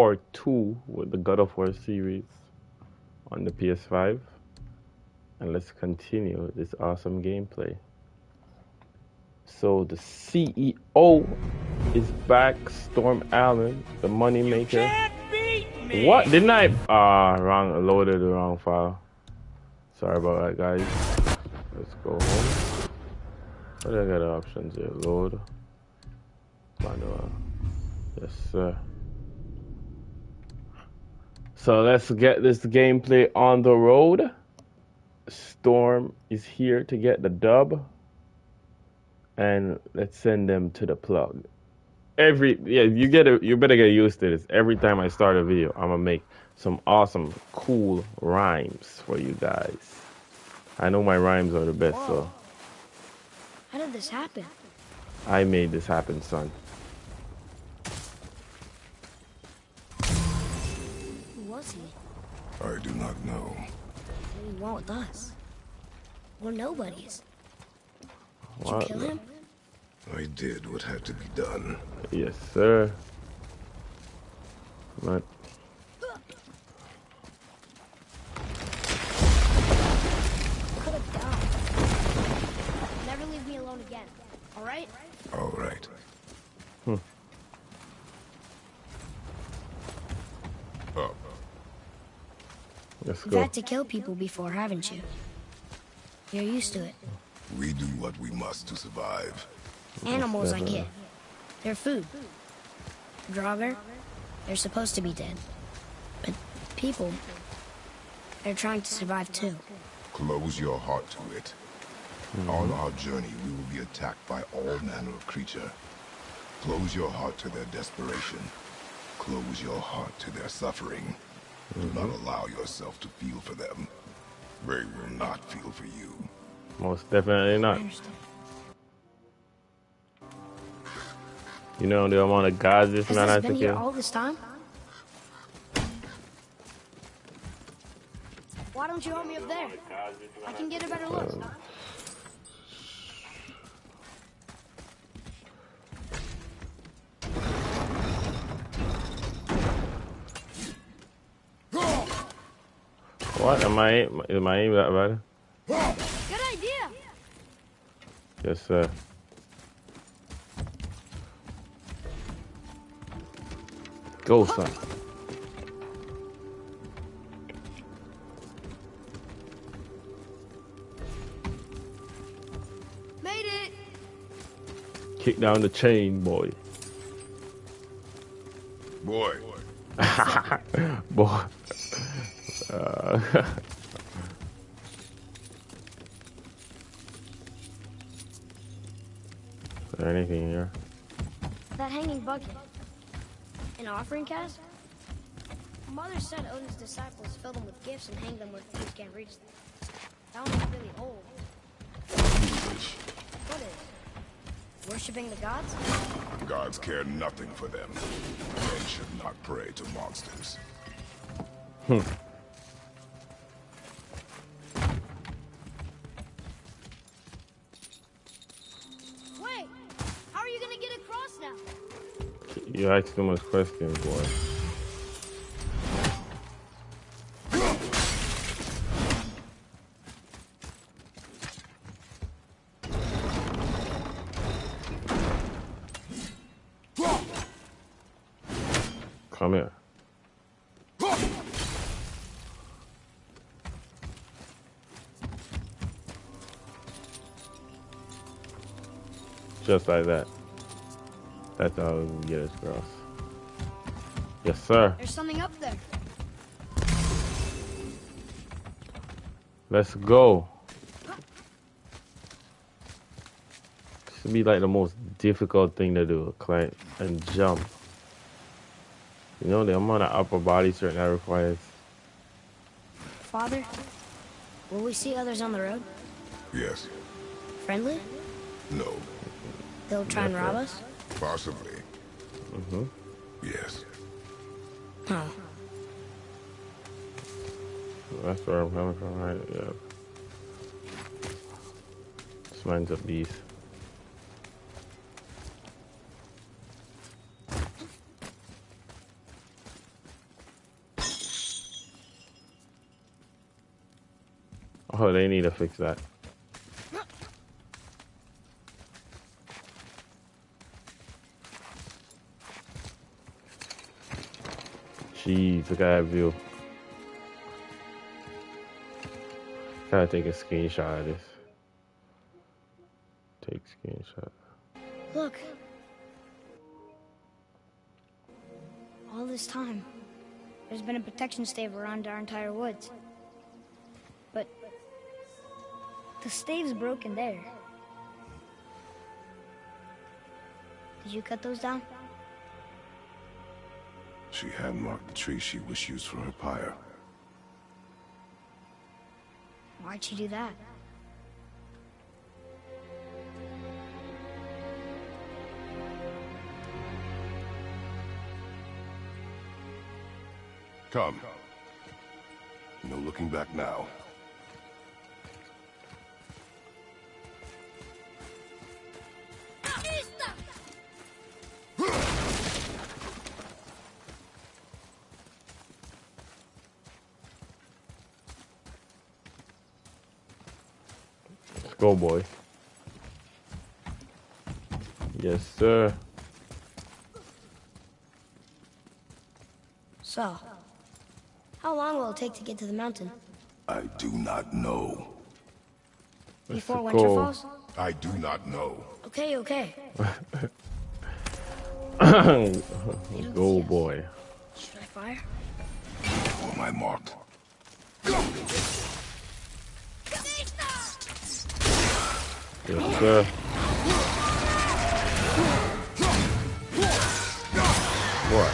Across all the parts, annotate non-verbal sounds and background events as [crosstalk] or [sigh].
War 2 with the God of War series on the PS5. And let's continue this awesome gameplay. So the CEO is back, Storm Allen, the moneymaker. What? Didn't I? Ah, uh, wrong, loaded the wrong file. Sorry about that, guys. Let's go home. What do I got options here? Load. Manual. Yes, sir. So let's get this gameplay on the road. Storm is here to get the dub. And let's send them to the plug. Every yeah, you get it you better get used to this. Every time I start a video, I'm gonna make some awesome, cool rhymes for you guys. I know my rhymes are the best, Whoa. so. How did this happen? I made this happen, son. Was he? I do not know. What do you want with us? We're nobodies. Did what? you kill him? I did what had to be done. Yes, sir. But Never leave me alone again. All right? All right. Hmm. Up. Let's You've had to kill people before, haven't you? You're used to it. We do what we must to survive. Animals, I get. They're food. Draugr, they're supposed to be dead. But people, they're trying to survive too. Close your heart to it. Mm -hmm. On our journey, we will be attacked by all manner of creature. Close your heart to their desperation. Close your heart to their suffering. Do not mm-hmm. allow yourself to feel for them. They will not feel for you. Most definitely not. You know the amount of guys this man has to kill? all this time? Why don't you help me up there? I can get a better look. Uh, What? Am I, am I aiming that bad? Good idea. Yes, sir. Go, son. Made it. Kick down the chain, boy. Boy. [laughs] boy. [laughs] Uh, [laughs] Is there anything here? That hanging bucket. An offering cast? Mother said Odin's disciples fill them with gifts and hang them where thieves can't reach them. That one's really old. What is? Worshipping the gods? Gods care nothing for them. Men should not pray to monsters. Hmm. You ask too much questions, boy. Come here. Just like that. That's how we get us across. Yes, sir. There's something up there. Let's go. This would be like the most difficult thing to do, climb and jump. You know the amount of upper body strength that requires. Father, will we see others on the road? Yes. Friendly? No. They'll try and rob us? Possibly. Mm-hmm. Yes. Huh. That's where I'm coming from, right? Yep. This mine's a beast. Oh, they need to fix that. Jeez, look at that view. Gotta take a screenshot of this. Take screenshot. Look. All this time, there's been a protection stave around our entire woods. But the stave's broken there. Did you cut those down? She hand marked the tree she wished used for her pyre. Why'd she do that? Come. No looking back now. Go, boy. Yes, sir. So, how long will it take to get to the mountain? I do not know. Before a winter goal. falls? I do not know. Okay, okay. [coughs] Go, boy. Should I fire? For my mark. Yes, sir. What?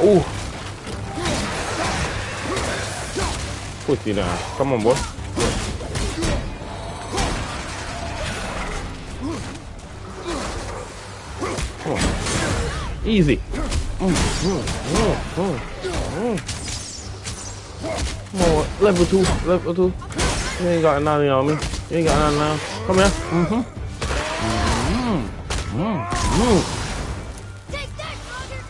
Oh! Pussy now. Come on, boy. Come on. Easy. On, level two, level two. You ain't got nothing on me. You ain't got nothing on. Come here. Mm-hmm. Mm-hmm. Take that, Roger!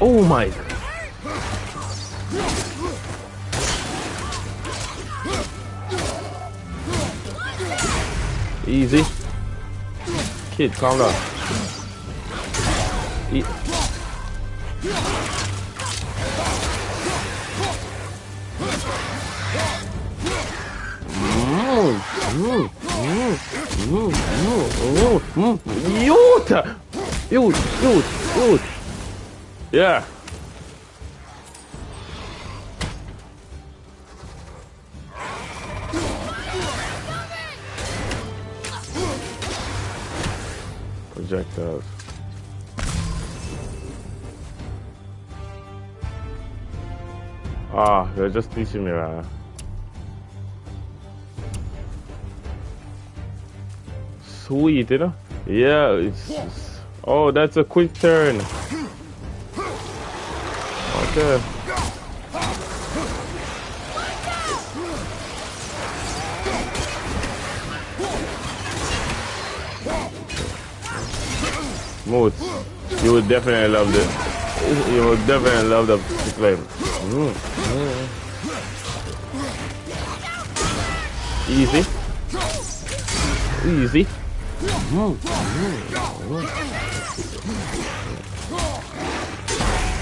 Oh my. Easy. Kid, calm down. E Mm, mm, mm, mm, mm, mm, mm. Youth! Youth, youth, youth. Yeah. Projectiles. Ah, they're just teaching me right Sweet, you know? Yeah, it's, it's- Oh, that's a quick turn. Okay. Mood. You would definitely love this. You would definitely love the flame. Mm, mm. Easy. Easy.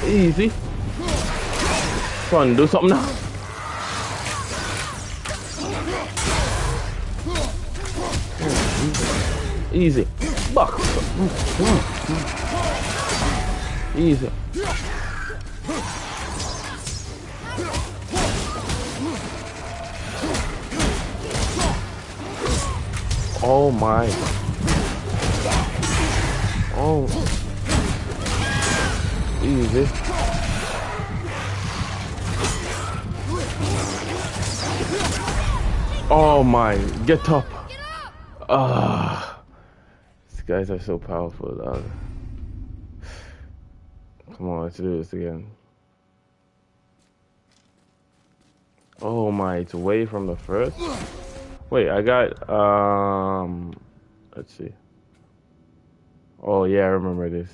Easy. Come on, do something now. Easy. Buck. Easy. Oh my. Oh. Easy. Oh my, get up. Ah. These guys are so powerful, dog. Come on, let's do this again. Oh my, it's away from the first. Wait, I got um let's see. Oh yeah, I remember this.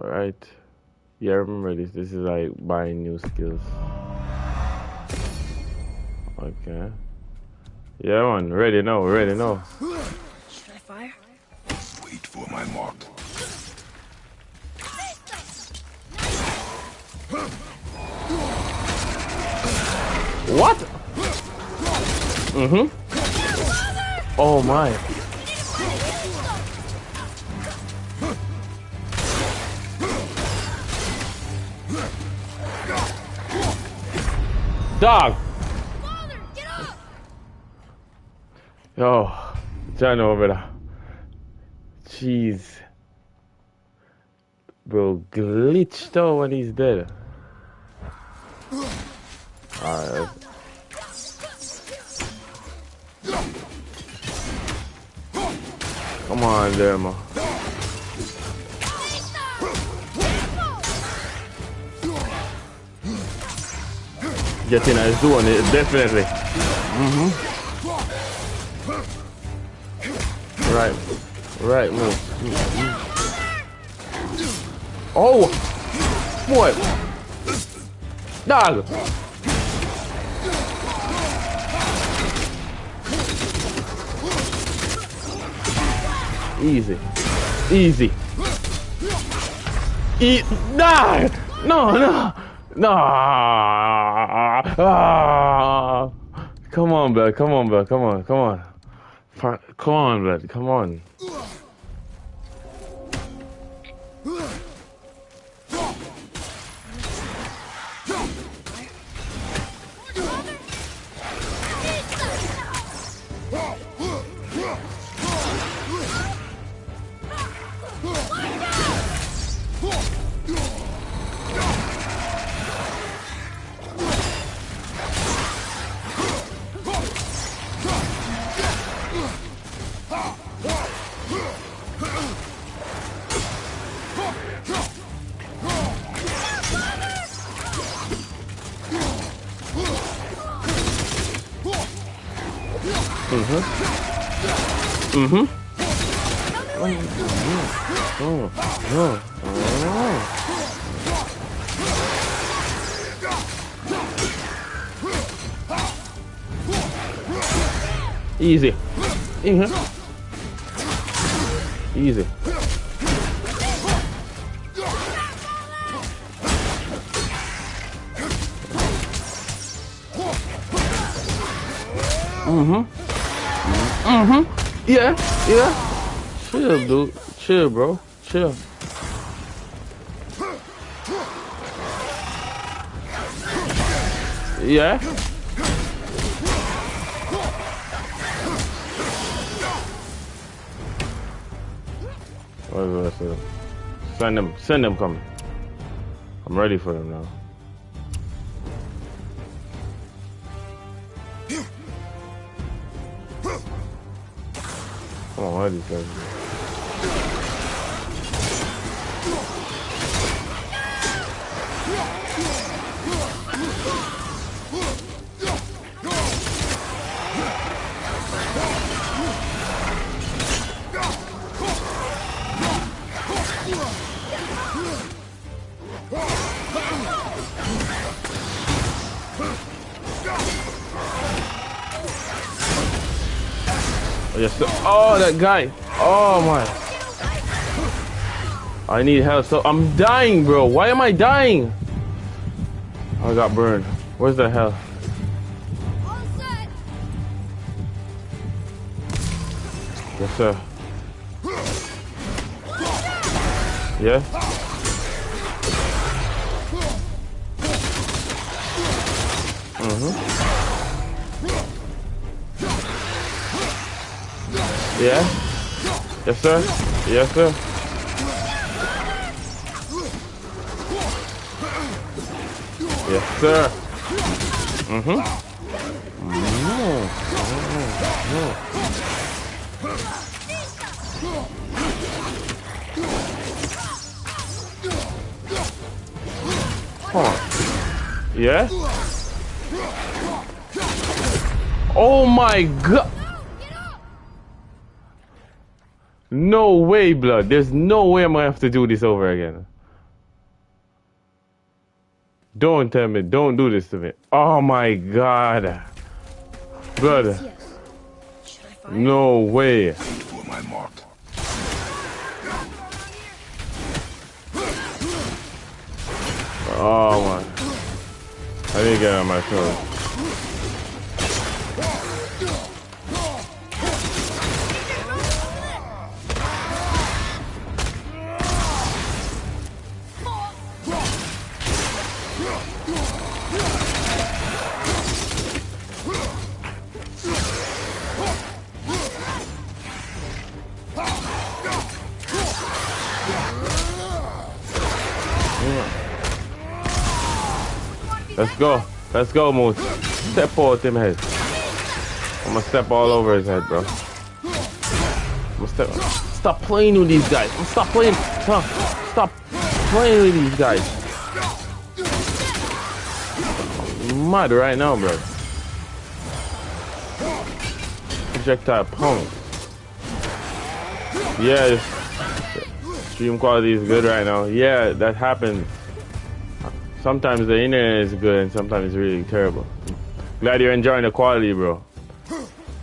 All right. Yeah, I remember this. This is like buying new skills. Okay. Yeah, man. Ready now. Ready now. Should I fire? Wait for my mark. What? Mm-hmm. Oh my. Dog. Father, get over there. Jeez. Bro, glitched out when he's dead. Alright. Come on. Get in his zone, eh, definitely. Mm-hmm. Right. Right, move. Mm-hmm. Oh! Boy! Dog! Easy. Easy. E die! No, no! No! Ah! Come on, bud. Come on, bud. Come on. Come on. Come on, bud. Come on. Mm-hmm. Mm-hmm. Yeah, yeah. Chill, dude. Chill, bro. Chill. Yeah. Send them. Send them coming. I'm ready for them now. Come on, what are that guy. Oh my. I need help. So I'm dying, bro. Why am I dying? I got burned. Where's the hell? Yes, sir. Yeah? Yeah? Yes, sir? Yes, sir? Yes, sir. Mm-hmm. Come on. Yeah? Oh my god! Way, blood. There's no way I'm gonna have to do this over again. Don't tell me. Don't do this to me. Oh my god. Fire? No way. Oh my. I to get on my toes. Go. Let's go, Moose. Step out him head. I'm gonna step all over his head, bro. Step. Stop playing with these guys. Stop playing. Stop. Stop playing with these guys. I'm mad right now, bro. Projectile pump. Yeah, stream quality is good right now. Yeah, that happens. Sometimes the internet is good and sometimes it's really terrible. Glad you're enjoying the quality, bro.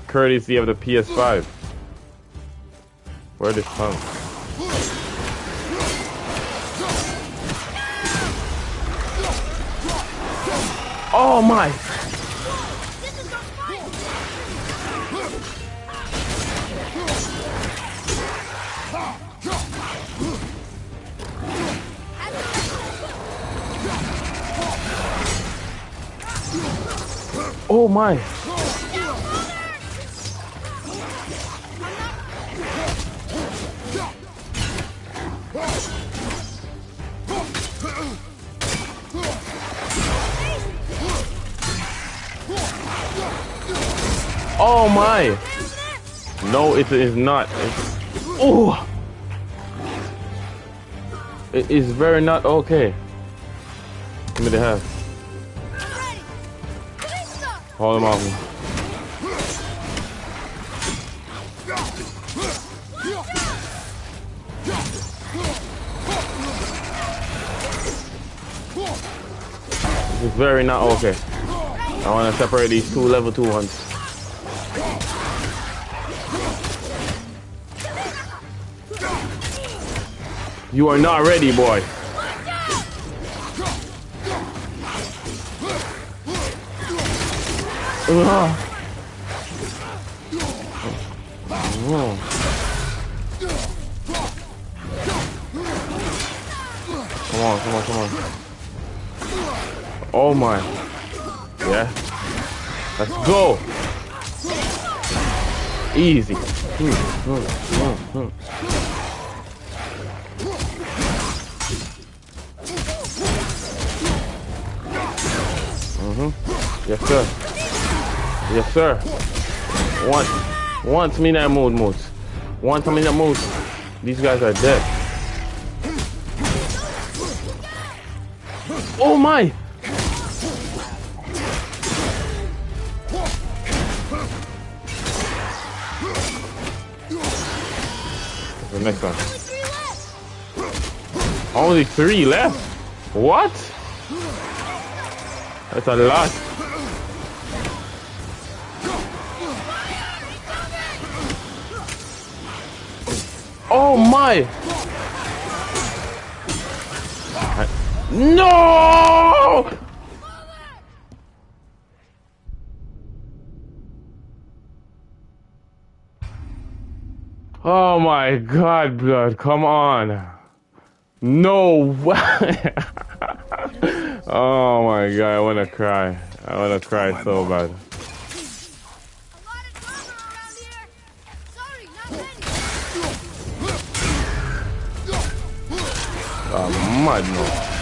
Courtesy of the PS5. Where this pump? Oh my! My! Oh my! No, it is not. Oh! It is very not okay. Give me the half. Hold him off. This is very not okay. I want to separate these two level two ones. You are not ready, boy. Come on, come on, come on. Oh my. Yeah. Let's go. Easy. Hmm, hmm, hmm, hmm. Mm-hmm. Yes, sir. Yes, sir. One, once me that mood moves. One time in that. These guys are dead. Oh my! The next one. Only three left. What? That's a lot. My! No! Oh my god, blood, come on. No way. [laughs] oh my god, I wanna cry. I wanna cry so bad. Many.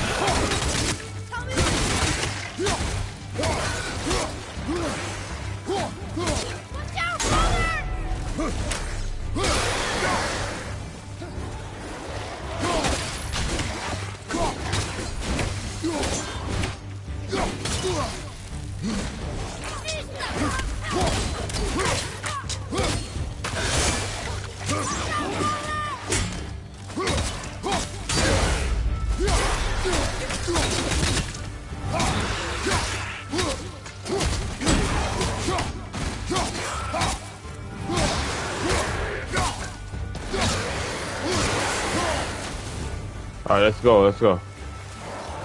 Let's go, let's go.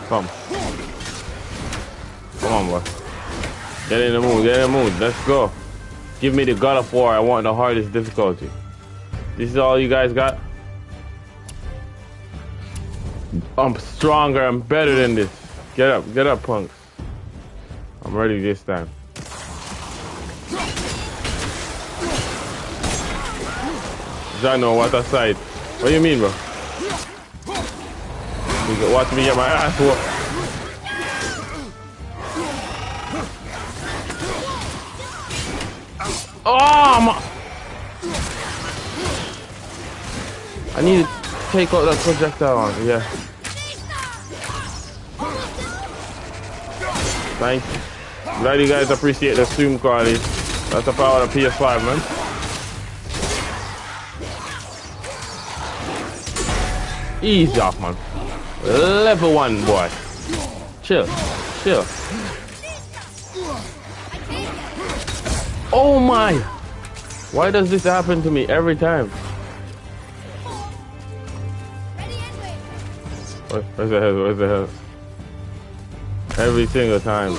Come. Come on, boy. Get in the mood, get in the mood. Let's go. Give me the God of War. I want the hardest difficulty. This is all you guys got? I'm stronger. I'm better than this. Get up, get up, punks. I'm ready this time. Jano, what a sight. What do you mean, bro? Watch me get my ass whooped. Oh, my. I need to take out that projectile on. Yeah. Thank you. Glad you guys appreciate the zoom quality. That's the power of the PS5, man. Easy off, man. Level one, boy. Chill. Chill. Oh my! Why does this happen to me every time? Where's the hell? Where's the hell? Every single time.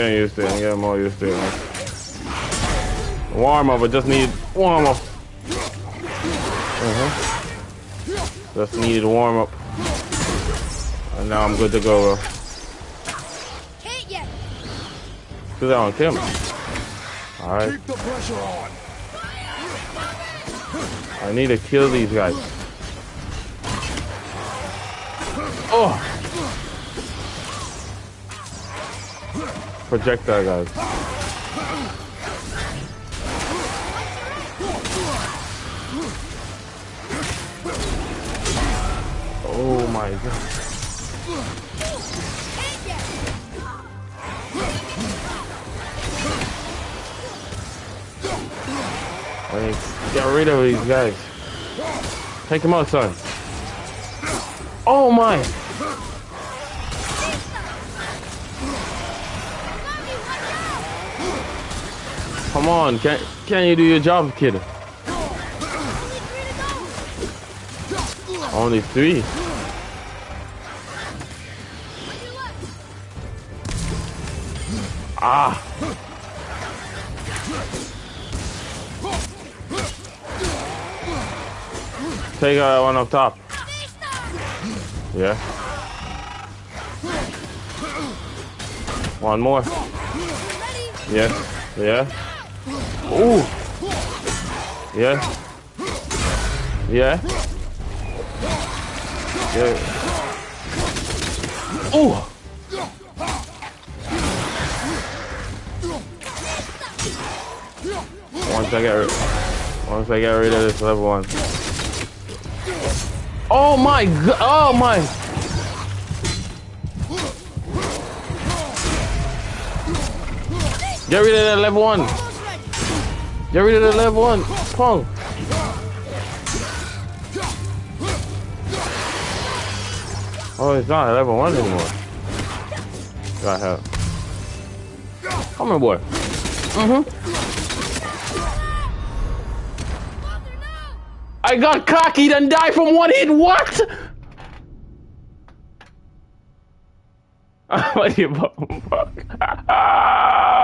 I'm all used to it. Warm up, I just need warm up. Uh huh. Just needed warm up. And now I'm good to go, bro. Cause I don't kill me. Alright. Keep the pressure on. I need to kill these guys. Oh! Projectile guys. Oh my god. Get rid of these guys. Take them out, son. Oh my! Come on, can can you do your job, kid? Only three. Ah. Take uh, one up top. Yeah. One more. Yes. Yeah. Ooh. Yeah. Yeah. Yeah. Ooh. Once I get rid, once I get rid of this level one. Oh my god! Oh my! Get rid of that level one. Get rid of the level one. Pong. Oh, it's not level one anymore. Got help. Come here, boy. Mm-hmm. I got cocky and died from one hit. What? [laughs] what do you [laughs]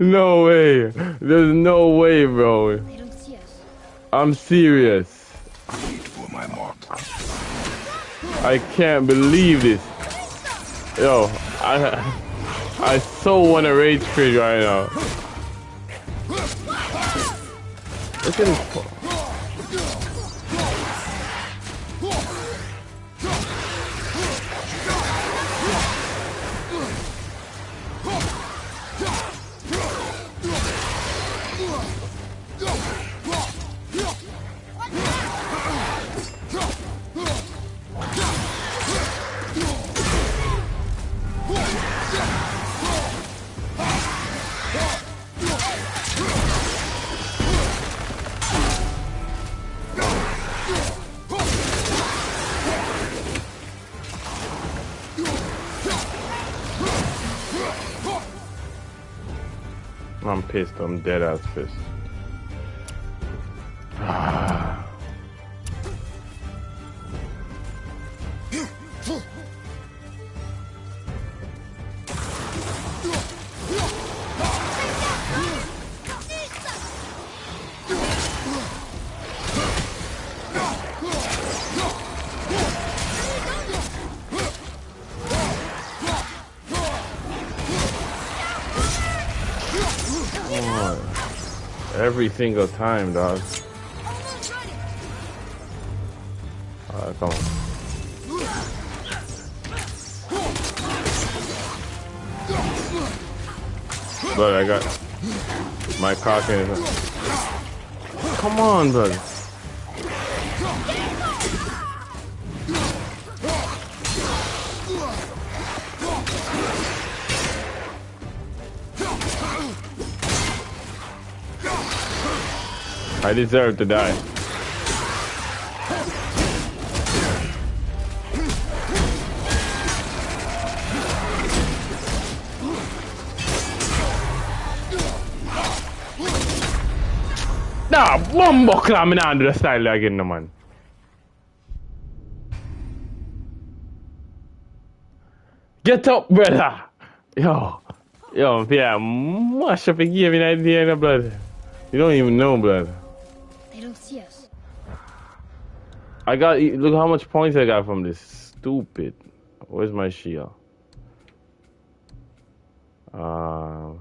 no way. There's no way, bro. They don't see us. I'm serious. Wait for my mark. I can't believe this. Yo, I I so want to rage quit right now. Look at this. Dead ass pissed. Every single time, dog. Alright, come on. But I got my cock in. Come on, brother. I deserve to die. Nah, bumbo climbing in under the style again, no man. Get up, brother. Yo, yo, yeah, mush up and give me an idea, blood. You don't even know, blood. Don't see us. I got, look how much points I got from this. Stupid. Where's my shield? Uh,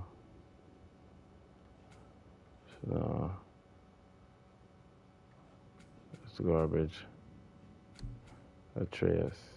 so, it's garbage. Atreus.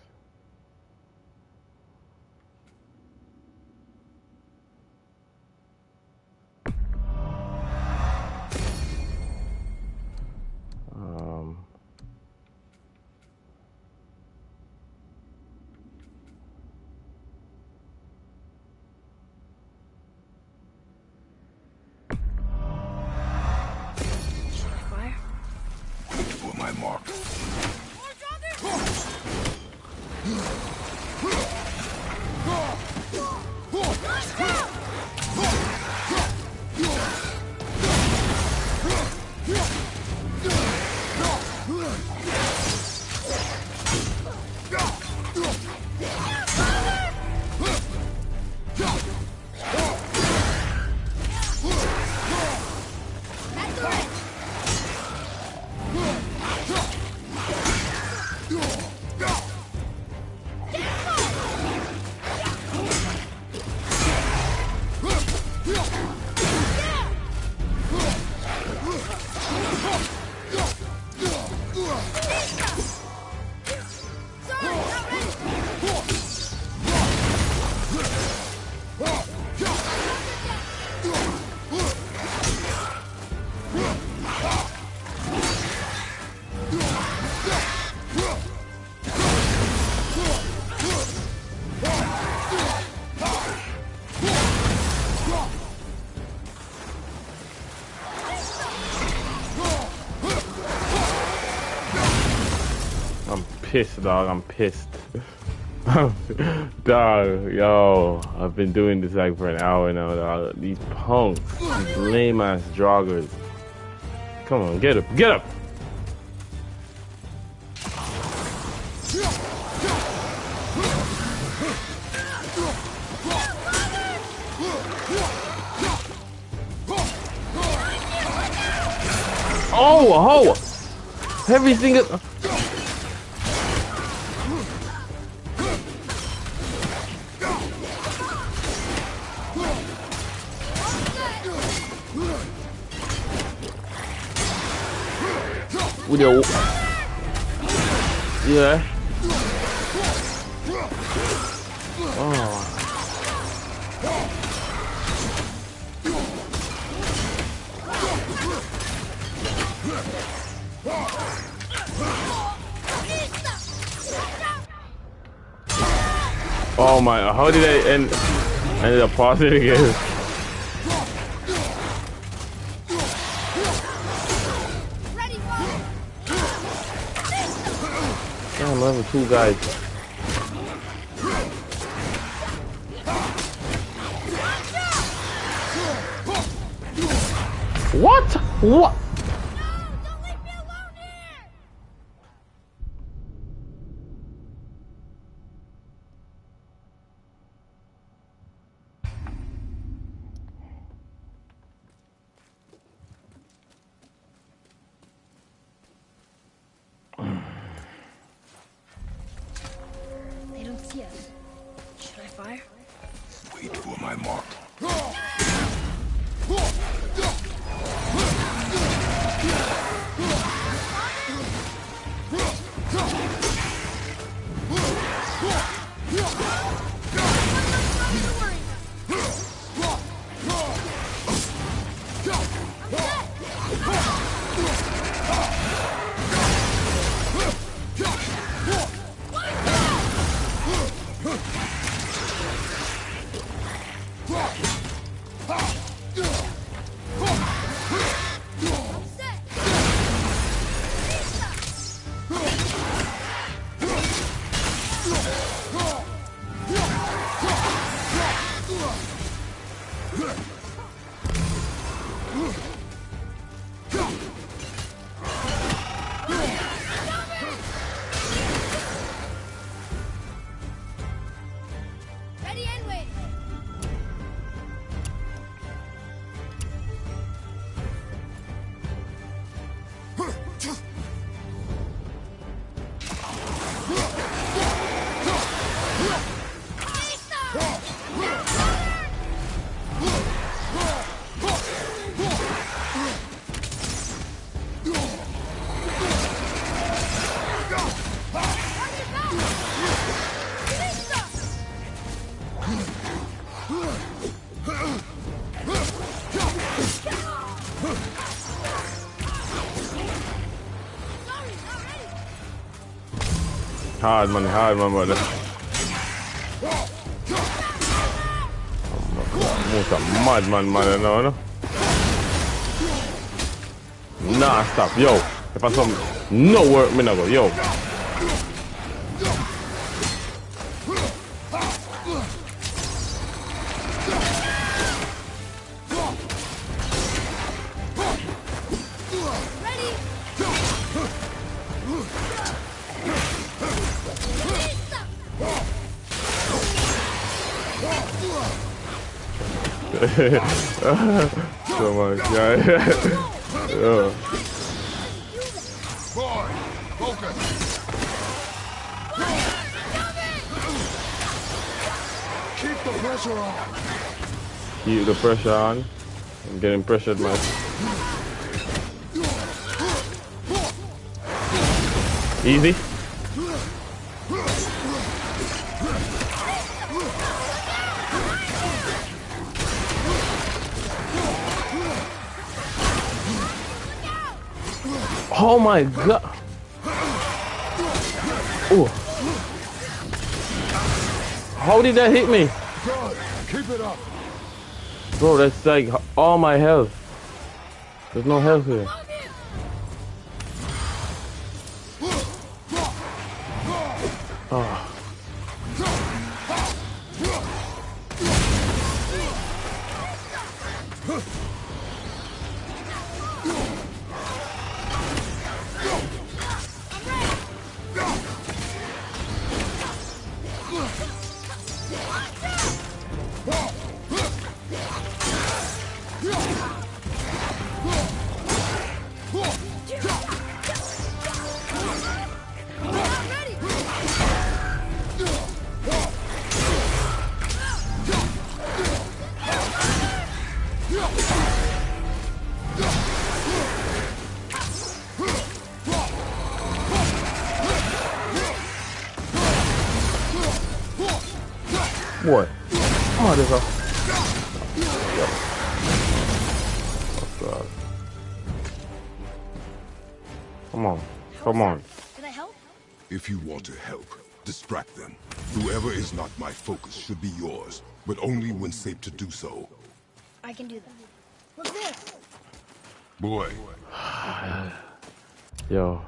Pissed, dog. I'm pissed. [laughs] dog, yo, I've been doing this like for an hour now, dog. These punks, these lame ass joggers. Come on, get up, get up! Oh, oh! Every single. Oh my, how did I end, ended up pausing again? Damn, level two guys. What? What? Hard man, hard man, brother. Most a madman, man, know, no? Nah, stop, yo. If I some no work, me not go, yo. So much, yeah. yeah. Boy. Keep the pressure on. Keep the pressure on. I'm getting pressured, man. Easy. My god. Oh. How did that hit me? Keep it up. Bro, that's like all my health. There's no health here. should yours, but only when safe to do so. I can do that. What's this? Boy. [sighs] Yo.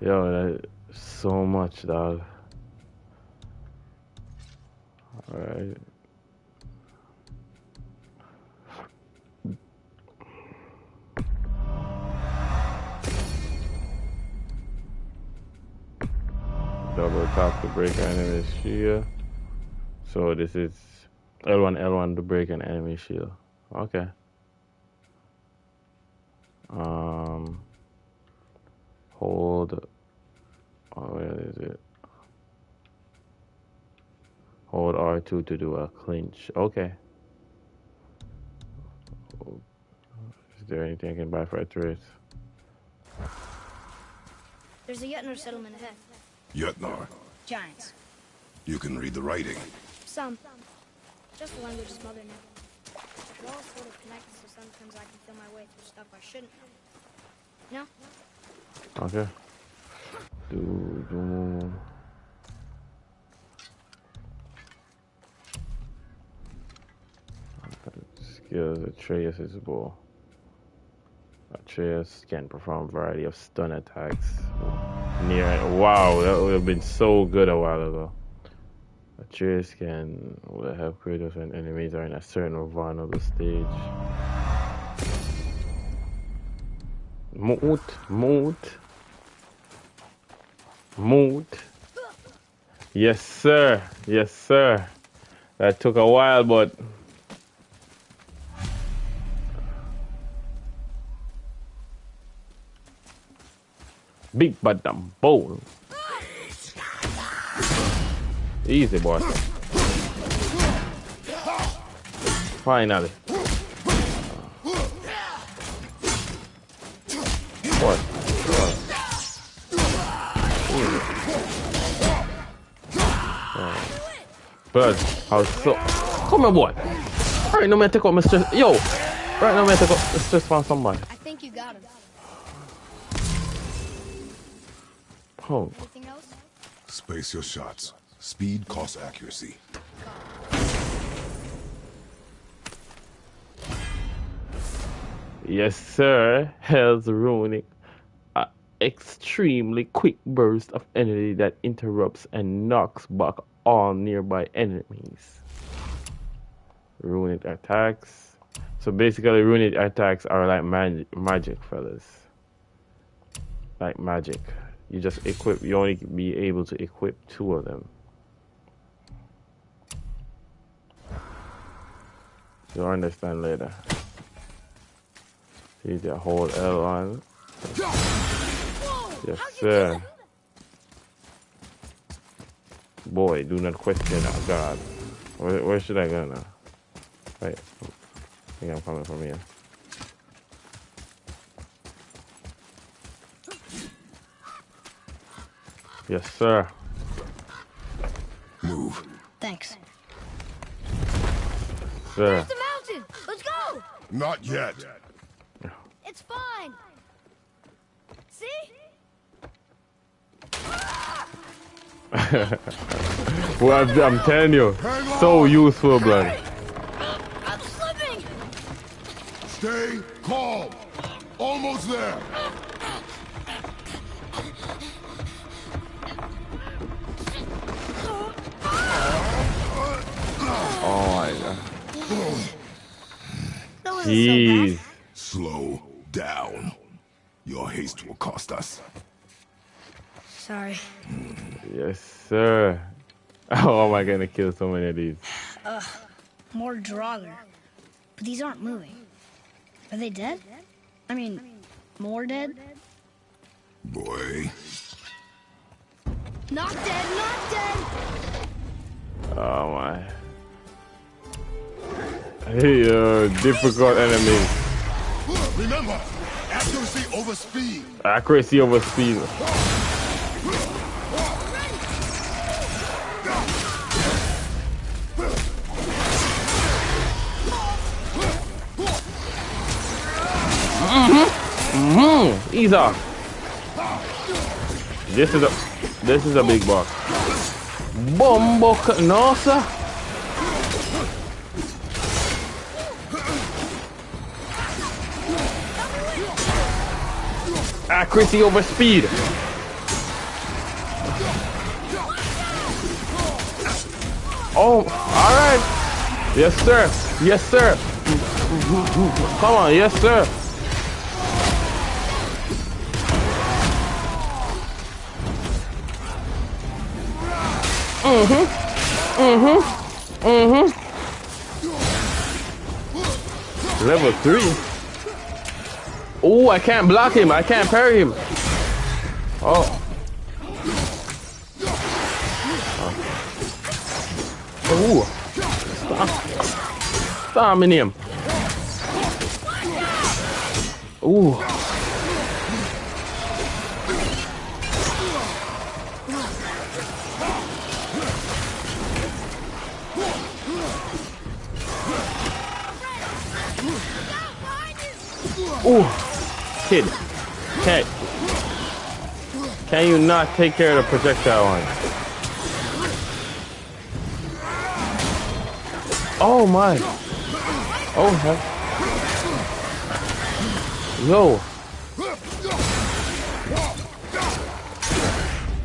Yo, so much, dog. Alright. Double tap to break enemies here. So this is L1, L1 to break an enemy shield. Okay. Um, hold. Oh, where is it? Hold R2 to do a clinch. Okay. Is there anything I can buy for a trace? There's a Jötnar settlement ahead. Jötnar, Giants. you can read the writing. Some. Just the language is mother knew. It all sort of connected, so sometimes I can feel my way through stuff I shouldn't. No? Okay. Do, do. Skills Atreus is ball. Atreus can perform a variety of stun attacks. Near wow, that would have been so good a while ago. Atreus can help Kratos when enemies are in a certain vulnerable stage. Moot, moot, moot. Yes, sir. Yes, sir. That took a while, but big but dumb bowl. Easy, boy. Finally. What? What? Blood, how so? Come here, boy. Right now, man, take out my stress. Yo, right now, man, take out the stress from somebody. I think you got him. Oh, Anything else? Space your shots. Speed costs accuracy. yes, sir. Hell's runic. A extremely quick burst of energy that interrupts and knocks back all nearby enemies. Runic attacks. So basically, runic attacks are like magic, magic fellas. Like magic. You just equip. You only be able to equip two of them. You'll understand later. See the whole L on. Yes, sir. Boy, do not question our God. Where, where should I go now? Wait, I think I'm coming from here. Yes, sir. Move. Thanks. Sir. the mountain! Let's go! Not yet. It's fine! See? [laughs] Well, I'm, I'm telling you, so useful, blood. I'm slipping! Stay calm. Almost there. Jeez. Slow down. Your haste will cost us. Sorry. Yes, sir. [laughs] How am I gonna kill so many of these? More Draugr. But these aren't moving. Are they dead? I mean, more dead? Boy. Not dead, not dead! Oh my. Hey, uh, difficult enemy. Remember, accuracy over speed. Accuracy over speed. Mm-hmm. Mm-hmm. Ease off. This is a this is a big boss. Bombo no Accuracy over speed. Oh, all right. Yes, sir. Yes, sir. Come on, yes, sir. Mm-hmm. Mm-hmm. Level three. Oh, I can't block him. I can't parry him. Oh. Oh. Stop. Stomping him. Ooh. Ooh. Kid. Cat. Can you not take care of the projectile line? Oh my. Oh heck. Yo.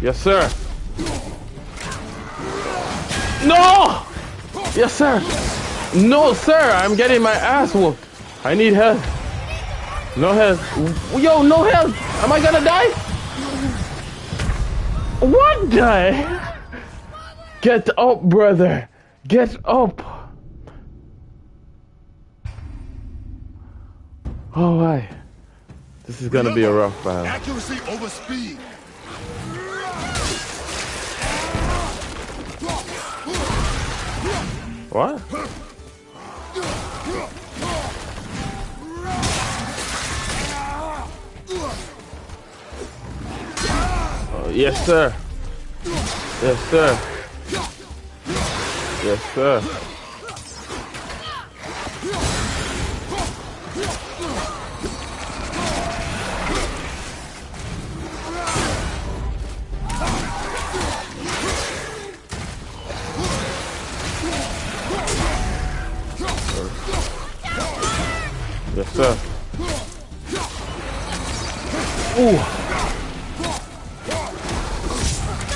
Yes, sir. No! Yes, sir. No, sir. I'm getting my ass whooped. I need help. No health. Yo, no health. Am I gonna die? What the? Get up, brother. Get up. Oh, hi. This is gonna be a rough battle. Accuracy over speed. What? Yes, sir. Yes, sir. Yes, sir.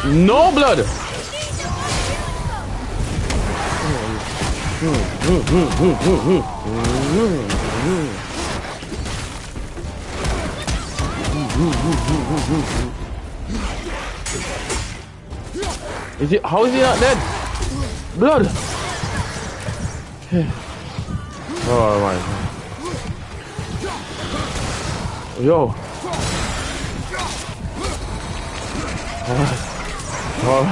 No blood. Is he? How is he not dead? Blood. [sighs] Oh my. Yo. Oh.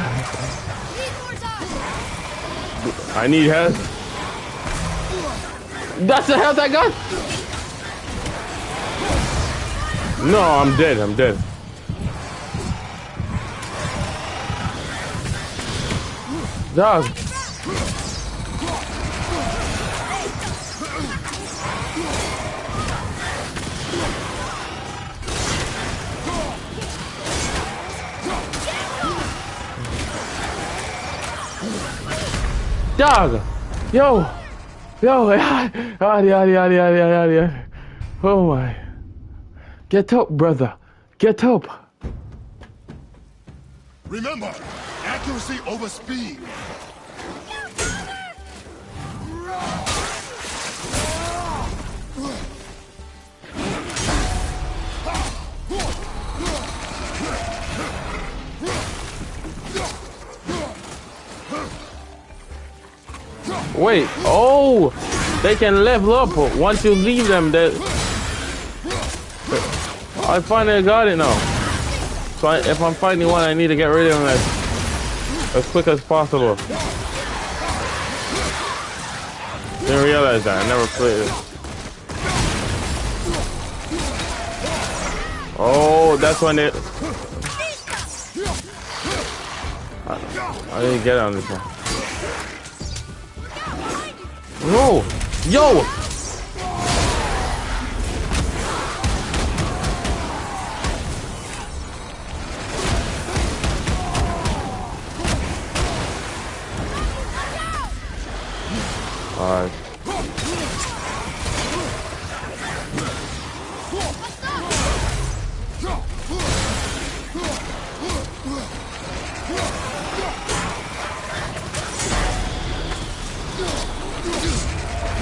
I need help. That's the health I got? No, I'm dead. I'm dead. Dog. Dog. Yo. Yo. Yadi, yadi, yadi, yadi, yadi, yadi. Oh my. Get up, brother. Get up. Remember, accuracy over speed. Wait. Oh. They can level up once you leave them. That I finally got it now. So I, if I'm fighting one, I need to get rid of them as, as quick as possible. Didn't realize that. I never played it. Oh, that's when it. I, I didn't get on this one. No! Yo! Alright.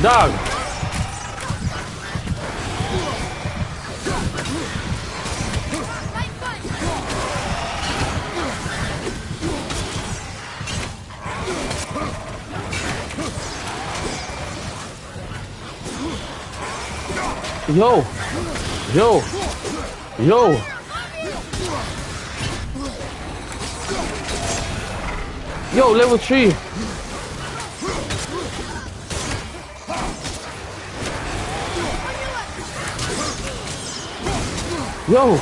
No! Yo! Yo! Yo! Yo, level 3! Yo!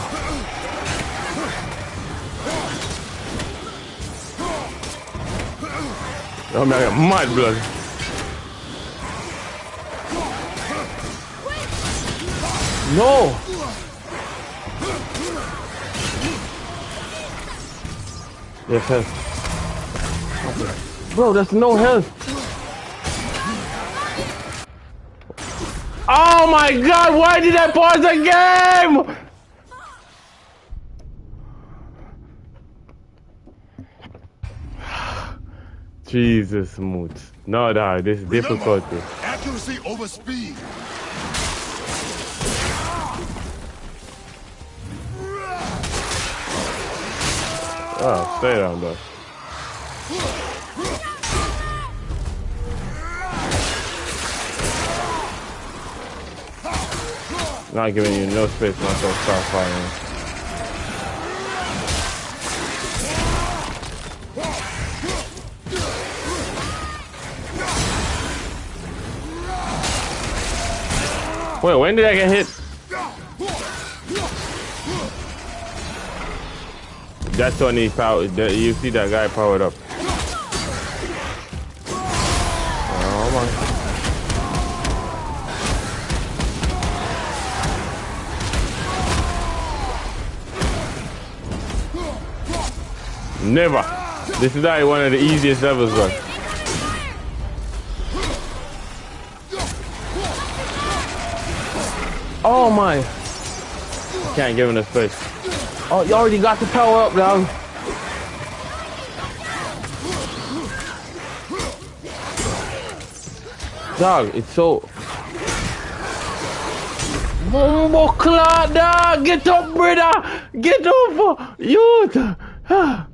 Oh man, I got mud blood. No! Yes, health. Bro, that's no health. Oh my god, why did I pause the game? Jesus, Moot. No, dog, this is difficult. Remember, accuracy over speed. Oh, stay down, though. Not giving you no space not to start firing. Wait, when did I get hit? That's when he power. You see that guy powered up. Oh my. Never. This is like one of the easiest levels, bro. Oh my! Can't give him the space. Oh, you already got the power up, dog. Dog, it's so. Bumbo clot, dog! Get up, brother! Get up! Youth! [sighs]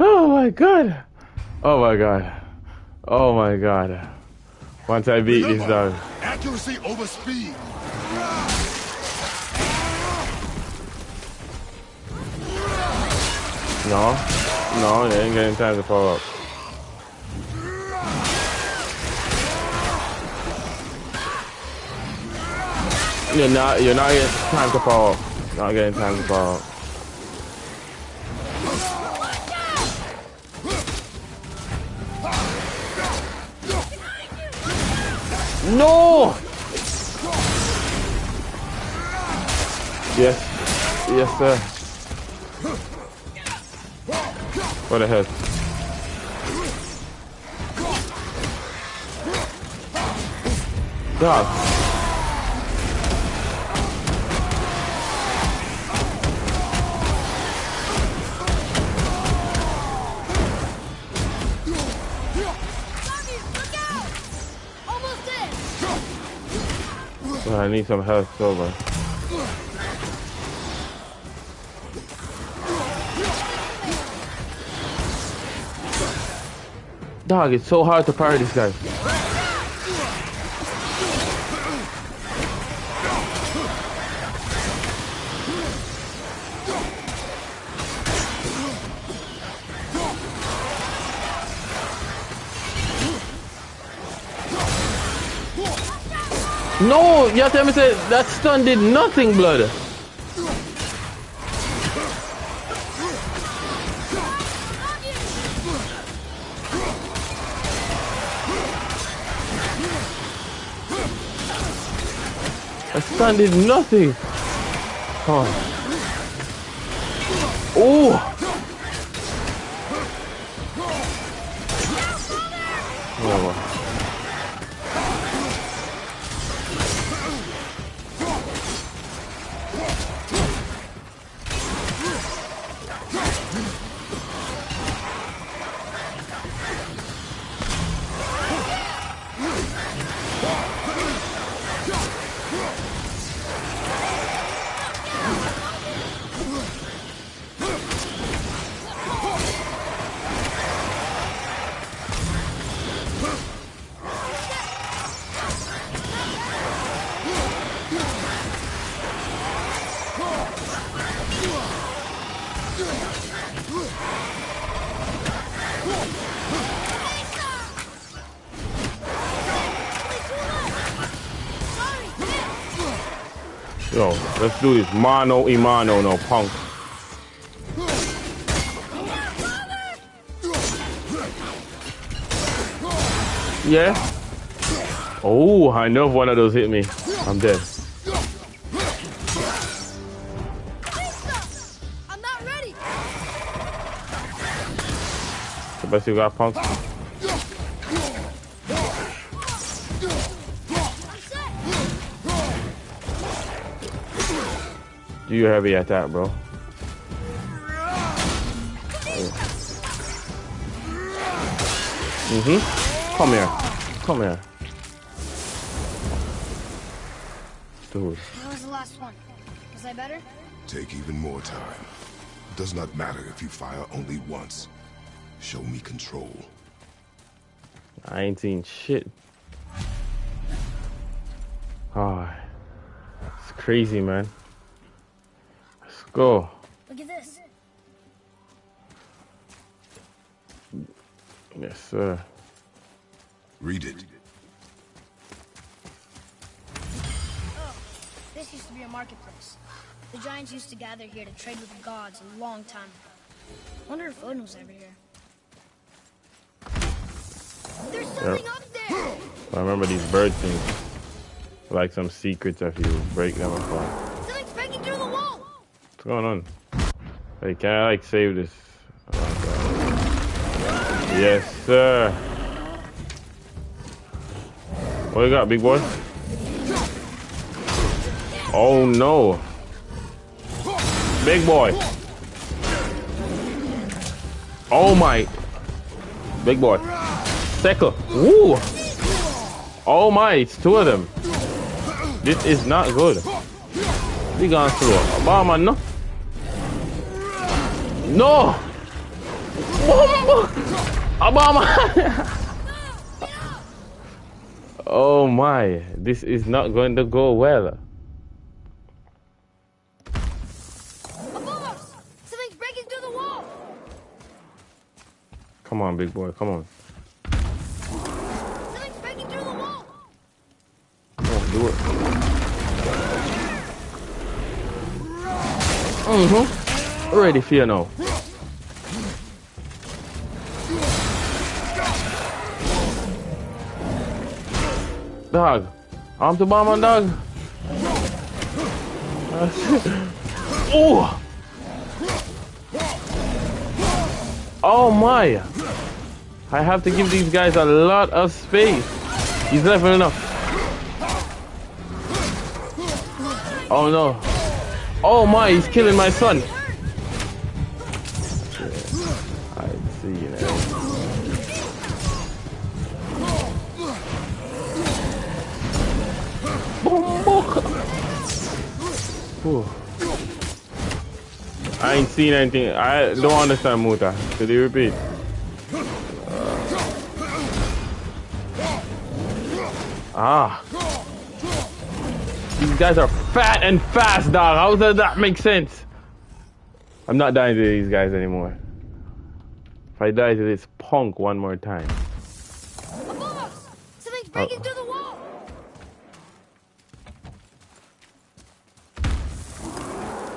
Oh my god! Oh my god. Oh my god. Once I beat Remember, this dog. Accuracy over speed. No, no, you ain't getting time to power up. You're not, you're not getting time to power up. Not getting time to power up. No! Yes, yes, sir. Hell? Almost dead! I need some health over. Dog, it's so hard to parry this guy. No, you have to say that stun did nothing, blood. Stun did nothing. Oh. Let's do this. Mano Imano, no punk. Yeah. Oh, I know if one of those hit me. I'm dead. I'm not ready. Best you got, punk. Do your heavy attack, bro. Mm-hmm. Come here. Come here. Dude. That was the last one. Was I better? Take even more time. Does not matter if you fire only once. Show me control. I ain't seen shit. Ah, it's crazy, man. Let's go. Look at this. Yes, sir. Read it. Oh, this used to be a marketplace. The giants used to gather here to trade with the gods a long time ago. Wonder if Odin was ever here. There's something up there! I remember these bird things. Like some secrets if you break them apart. Something's breaking through the wall! What's going on? Hey, can I like save this? Yes, sir. What you got, big boy? Oh no. Big boy. Oh my. Big boy. Second. Woo. Oh my, it's two of them. This is not good. We gone through Obama, no? No! Bomba! Obama! oh my, this is not going to go well. Something's breaking through the wall! Come on, big boy, come on. Something's breaking through the wall! Come on, do it. Mm-hmm. Ready for you now. Dog. Arm to bomb on dog. [laughs] oh! Oh my! I have to give these guys a lot of space. He's level enough. Oh no. Oh my, he's killing my son. Seen anything. I don't understand Muta. Could you repeat? Ah. These guys are fat and fast, dog. How does that make sense? I'm not dying to these guys anymore. If I die to this punk one more time. Something's breaking through the wall!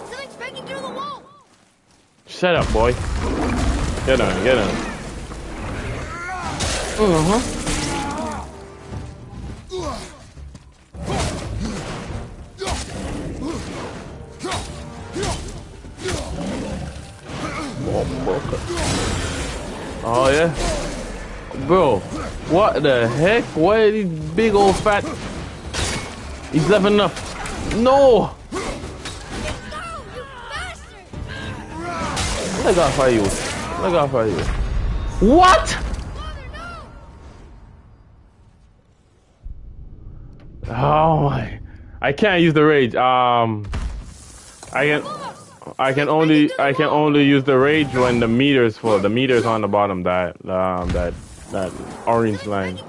Something's breaking through the wall! Shut up, boy. Get on, get on. Uh-huh. Oh yeah? Bro, what the heck? Why are these big old fat He's leveling up. No! Off of you. Off of you. What? Oh my. I can't use the rage. Um I can I can only I can only use the rage when the meter's for The meter's on the bottom that um that that orange line.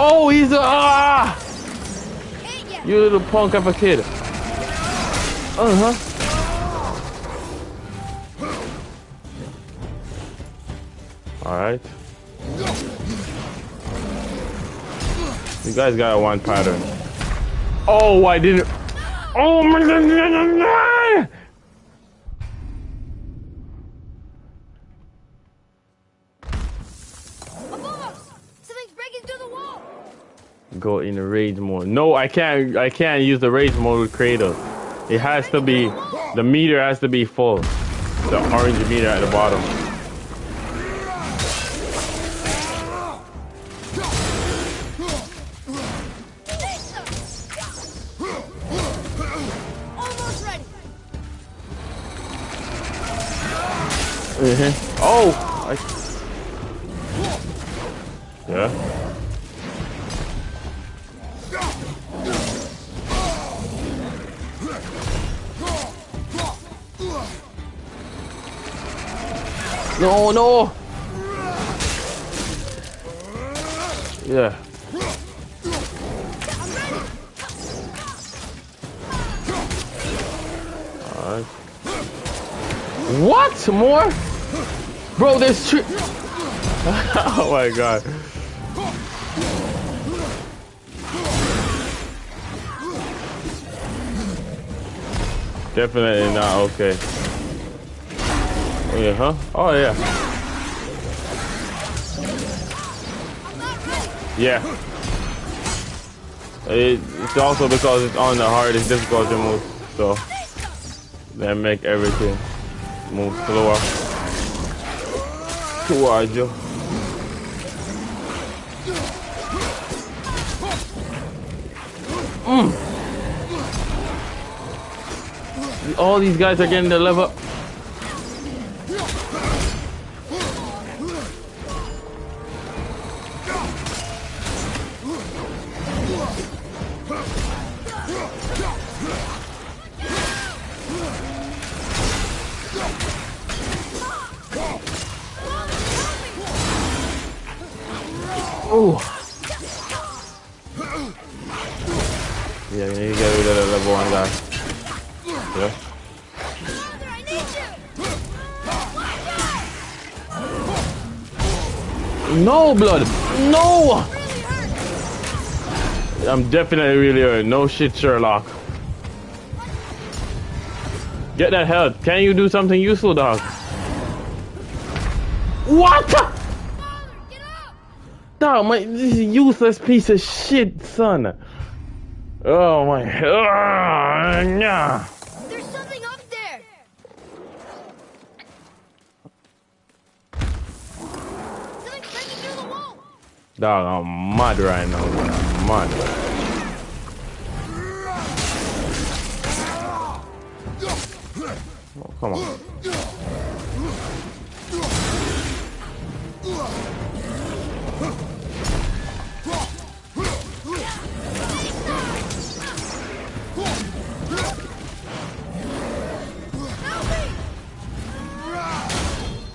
Breaking he's! Jesus! Ah! You little punk of a kid. Uh huh. Alright. You guys got a one pattern. Oh, I didn't. Oh my god! Go in the rage mode. No, I can't. I can't use the rage mode with Kratos. It has to be. The meter has to be full. The orange meter at the bottom. Mm No, no! Yeah. What? More? Bro, there's tree. [laughs] oh my god. Definitely not okay. Oh yeah, huh? Oh yeah. Yeah. It, it's also because it's on the hardest difficulty move, so that make everything move slower. Joe. Mm. All these guys are getting the level. Blood. No! I'm definitely really hurt. No shit, Sherlock. Get that health. Can you do something useful, dog? What? Dog, my this is useless piece of shit, son. Oh my. Oh, nah. Dog, I'm mad right now, man. I'm mad. Oh, come on.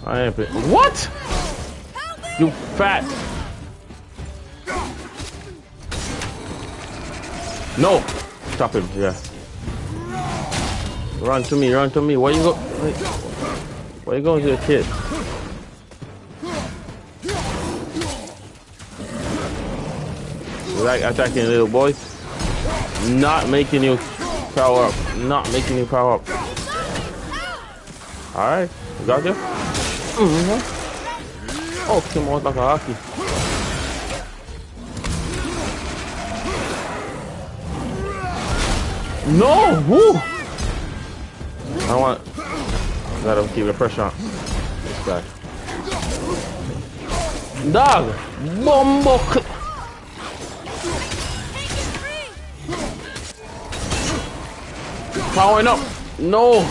I ain't What? You fat. No! Stop him, yeah. Run to me, run to me. Where you go? Where you going to the kid? You like attacking little boys? Not making you power up. Not making you power up. Alright, you got this? Mm -hmm. Oh, Kimo Takahaki. No! Woo! I want. Gotta keep the pressure on this guy. Dog! Bombo! Powering up! No!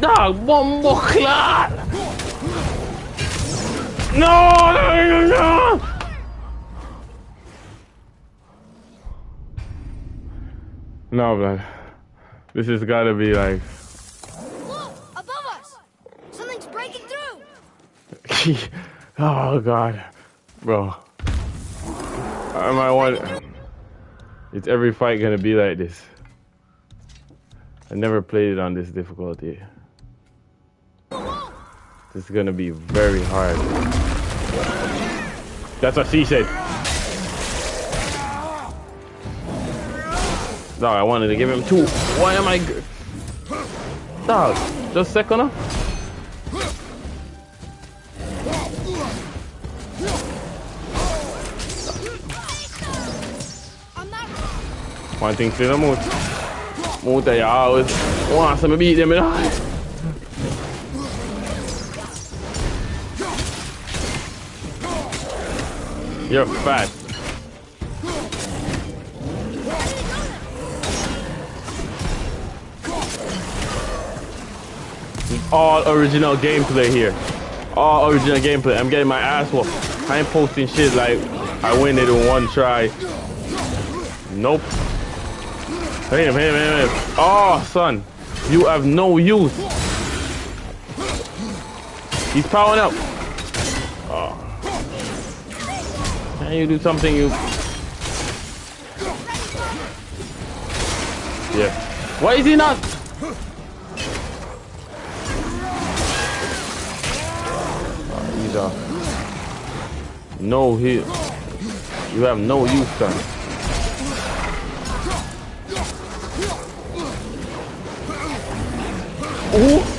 Dog! Bombo clot! No, no, no, no! No, man. This has gotta be like. Look! Above us! Something's [laughs] oh god, bro. I might want. It's every fight gonna be like this. I never played it on this difficulty. This is gonna be very hard. That's what she said. Dog, I wanted to give him two. Why am I... Dog, just second One thing for the mood. Mood that you always want to beat them, you know? You're fat. All original gameplay here. All original gameplay. I'm getting my ass whooped. I ain't posting shit like I win it in one try. Nope. Hit him, hit him, hit him. Oh, son. You have no use. He's powering up. Can you do something you... Yeah. Why is he not... Oh, he's. No, he... You have no use, son. Ooh.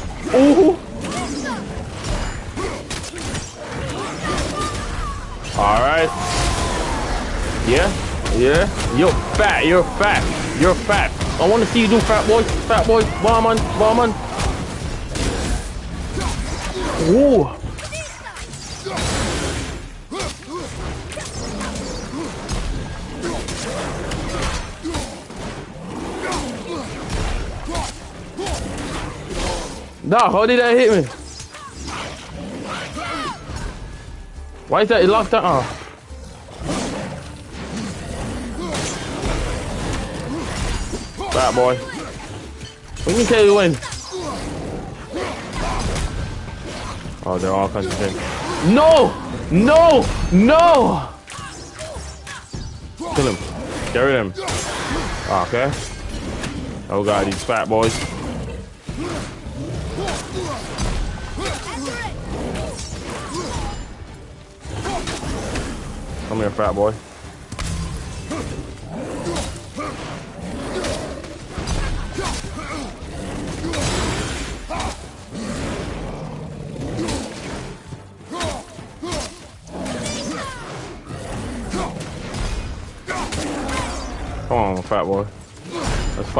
Yeah. You're fat. You're fat. You're fat. I want to see you do fat boy. Fat boy. Bomb on. Ooh. Nah, how did that hit me? Why is that? It locked that Bad boy. We can you when. Oh, they're all concentrating. No! No! No! Kill him. Get rid of him. Ah, okay. Oh god, these fat boys. Come here, fat boy.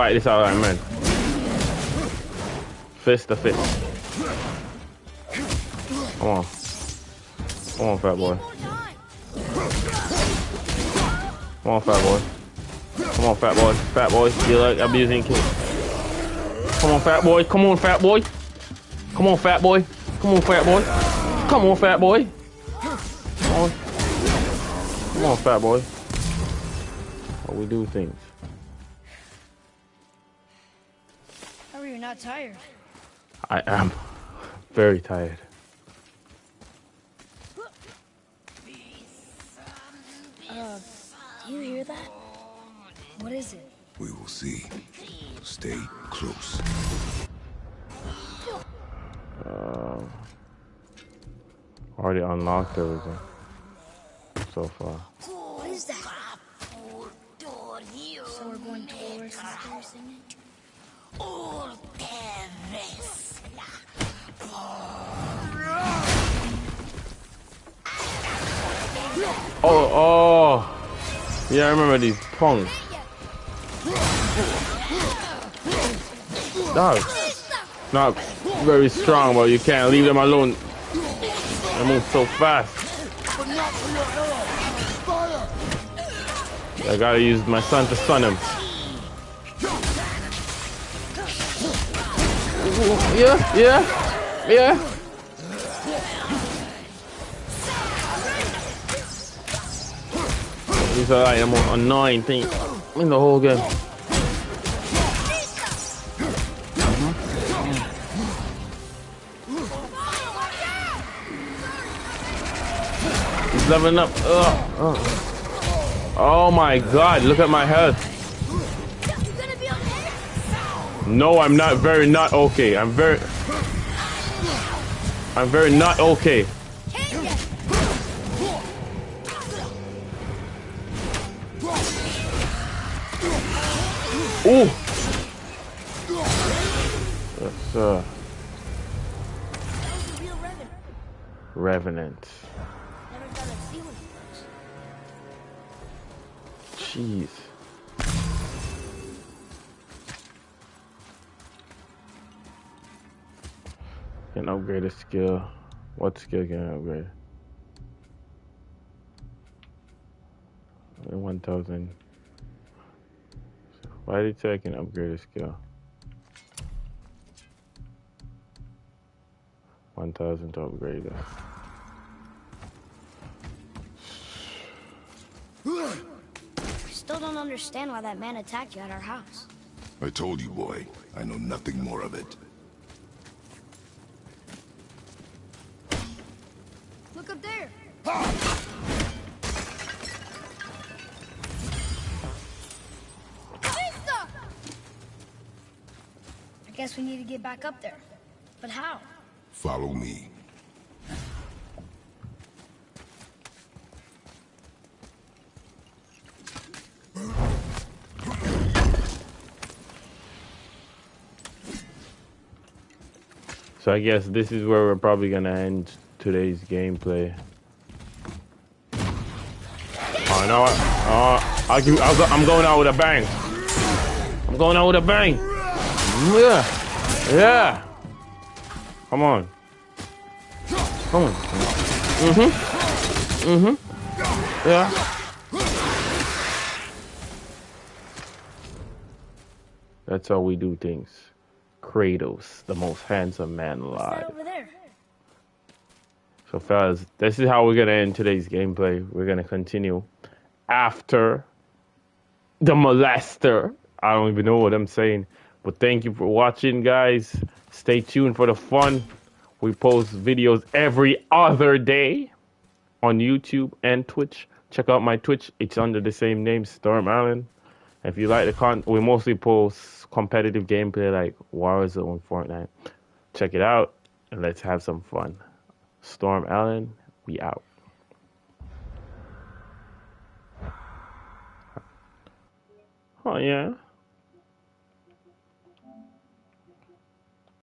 Fight this out like men. Fist to fist. Come on. Come on, fat boy. Come on, fat boy. Come on, fat boy. Fat boy. You like abusing kids. Come on, fat boy. Come on, fat boy. Come on, fat boy. Come on, fat boy. Come on, fat boy. Come on. Come on, fat boy. How we do things. How are you not tired? I am very tired. Do you hear that? What is it? We will see. Stay close. Um, already unlocked everything so far. What is that? So we're going towards the singing? Oh, oh. Yeah, I remember these punks. Dog. Not very strong, but you can't leave them alone. They move so fast. I gotta use my son to stun him. Yeah, yeah, yeah. Like the most annoying thing in the whole game. He's leveling up. Ugh. Oh my god, look at my health. No, I'm not very not okay. I'm very I'm very not okay. Ooh. That's uh Revenant. Jeez. Can upgrade a skill. What skill can I upgrade? 1000. Why did it say I can upgrade a skill? 1000 to upgrade that. Still don't understand why that man attacked you at our house. I told you, boy. I know nothing more of it. Look up there! I guess we need to get back up there. But how? Follow me. So I guess this is where we're probably gonna end today's gameplay. Oh no! Oh, I give, I'm going out with a bang. I'm going out with a bang. Yeah, yeah. Come on. Come on. Mm-hmm. Mm-hmm. Yeah. That's how we do things. Kratos, the most handsome man alive. So, fellas, this is how we're gonna end today's gameplay. We're gonna continue after the molester. I don't even know what I'm saying, but thank you for watching, guys. Stay tuned for the fun. We post videos every other day on YouTube and Twitch. Check out my Twitch; it's under the same name, Storm Allen. If you like the content, we mostly post competitive gameplay like Warzone, Fortnite. Check it out and let's have some fun. Storm Allen, we out. Oh yeah.